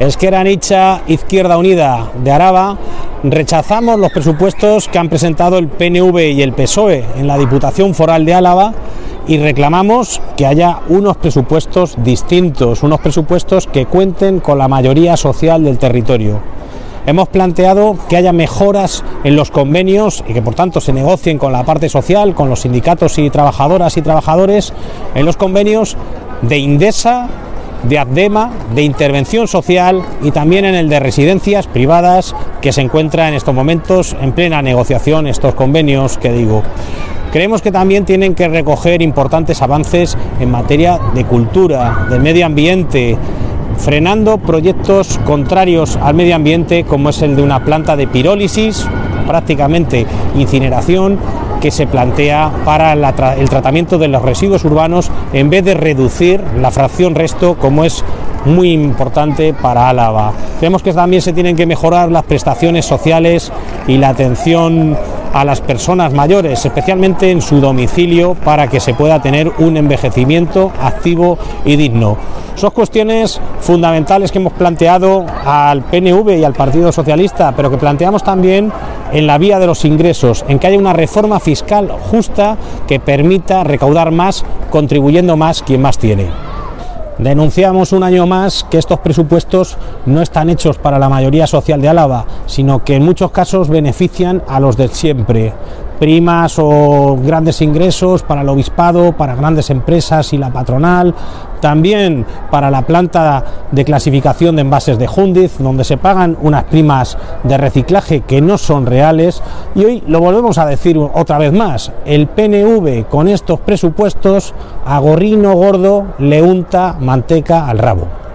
Esquerra Nicha, Izquierda Unida de Araba, rechazamos los presupuestos que han presentado el PNV y el PSOE en la Diputación Foral de Álava y reclamamos que haya unos presupuestos distintos, unos presupuestos que cuenten con la mayoría social del territorio. Hemos planteado que haya mejoras en los convenios y que por tanto se negocien con la parte social, con los sindicatos y trabajadoras y trabajadores en los convenios de Indesa, de ADEMA, de intervención social y también en el de residencias privadas que se encuentra en estos momentos en plena negociación estos convenios que digo. Creemos que también tienen que recoger importantes avances en materia de cultura, de medio ambiente, frenando proyectos contrarios al medio ambiente como es el de una planta de pirólisis, prácticamente incineración, que se plantea para el tratamiento de los residuos urbanos en vez de reducir la fracción resto como es muy importante para Álava. Creemos que también se tienen que mejorar las prestaciones sociales y la atención a las personas mayores, especialmente en su domicilio, para que se pueda tener un envejecimiento activo y digno. Son cuestiones fundamentales que hemos planteado al PNV y al Partido Socialista, pero que planteamos también en la vía de los ingresos, en que haya una reforma fiscal justa que permita recaudar más, contribuyendo más quien más tiene. Denunciamos un año más que estos presupuestos no están hechos para la mayoría social de Álava, sino que en muchos casos benefician a los de siempre, primas o grandes ingresos para el obispado, para grandes empresas y la patronal, también para la planta de clasificación de envases de Jundiz, donde se pagan unas primas de reciclaje que no son reales. Y hoy lo volvemos a decir otra vez más, el PNV con estos presupuestos a gorrino gordo le unta manteca al rabo.